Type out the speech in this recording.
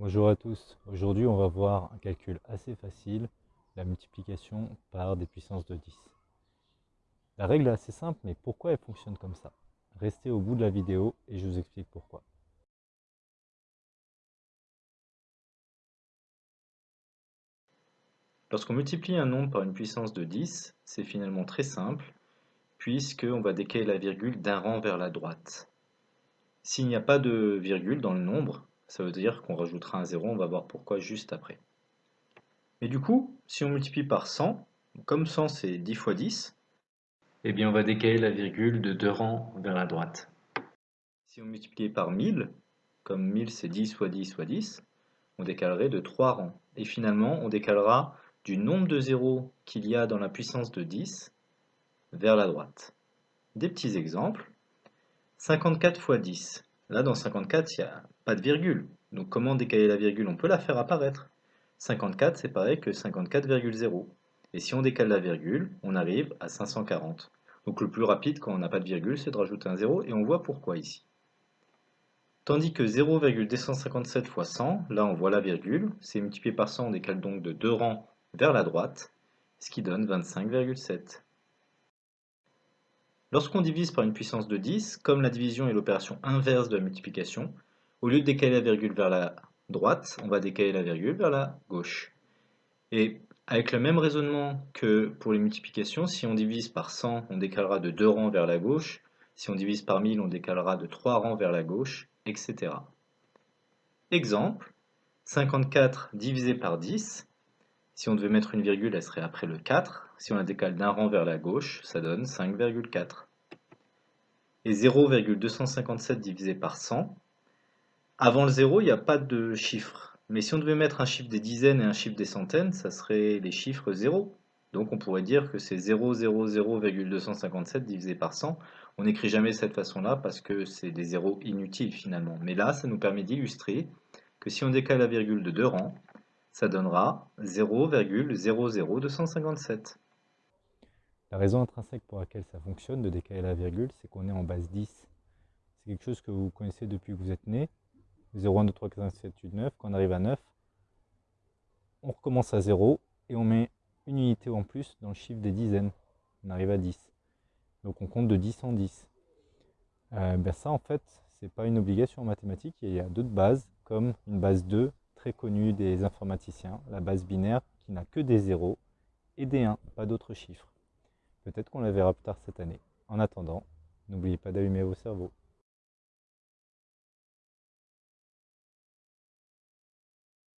Bonjour à tous, aujourd'hui on va voir un calcul assez facile, la multiplication par des puissances de 10. La règle est assez simple, mais pourquoi elle fonctionne comme ça? Restez au bout de la vidéo et je vous explique pourquoi. Lorsqu'on multiplie un nombre par une puissance de 10, c'est finalement très simple, puisqu'on va décaler la virgule d'un rang vers la droite. S'il n'y a pas de virgule dans le nombre, ça veut dire qu'on rajoutera un 0, on va voir pourquoi juste après. Mais du coup, si on multiplie par 100, comme 100 c'est 10 fois 10, eh bien on va décaler la virgule de deux rangs vers la droite. Si on multiplie par 1000, comme 1000 c'est 10 fois 10 fois 10, on décalerait de 3 rangs. Et finalement, on décalera du nombre de zéros qu'il y a dans la puissance de 10 vers la droite. Des petits exemples. 54 fois 10. Là, dans 54, il n'y a pas de virgule. Donc comment décaler la virgule? On peut la faire apparaître. 54, c'est pareil que 54,0. Et si on décale la virgule, on arrive à 540. Donc le plus rapide quand on n'a pas de virgule, c'est de rajouter un 0, et on voit pourquoi ici. Tandis que 0,257 fois 100, là on voit la virgule, c'est multiplié par 100, on décale donc de deux rangs vers la droite, ce qui donne 25,7. Lorsqu'on divise par une puissance de 10, comme la division est l'opération inverse de la multiplication, au lieu de décaler la virgule vers la droite, on va décaler la virgule vers la gauche. Et avec le même raisonnement que pour les multiplications, si on divise par 100, on décalera de 2 rangs vers la gauche, si on divise par 1000, on décalera de 3 rangs vers la gauche, etc. Exemple, 54 divisé par 10, si on devait mettre une virgule, elle serait après le 4. Si on la décale d'un rang vers la gauche, ça donne 5,4. Et 0,257 divisé par 100, avant le 0, il n'y a pas de chiffre. Mais si on devait mettre un chiffre des dizaines et un chiffre des centaines, ça serait les chiffres 0. Donc on pourrait dire que c'est 0,0,257 divisé par 100. On n'écrit jamais de cette façon-là parce que c'est des zéros inutiles finalement. Mais là, ça nous permet d'illustrer que si on décale la virgule de deux rangs, ça donnera 0,00257. La raison intrinsèque pour laquelle ça fonctionne de décaler la virgule, c'est qu'on est en base 10. C'est quelque chose que vous connaissez depuis que vous êtes né. 0, 1, 2, 3, 4, 5, 7, 8, 9. Quand on arrive à 9, on recommence à 0 et on met une unité en plus dans le chiffre des dizaines. On arrive à 10. Donc on compte de 10 en 10. Euh, ben ça en fait, c'est pas une obligation en mathématiques. Il y a d'autres bases comme une base 2 très connue des informaticiens, la base binaire qui n'a que des 0 et des 1, pas d'autres chiffres. Peut-être qu'on la verra plus tard cette année. En attendant, n'oubliez pas d'allumer vos cerveaux.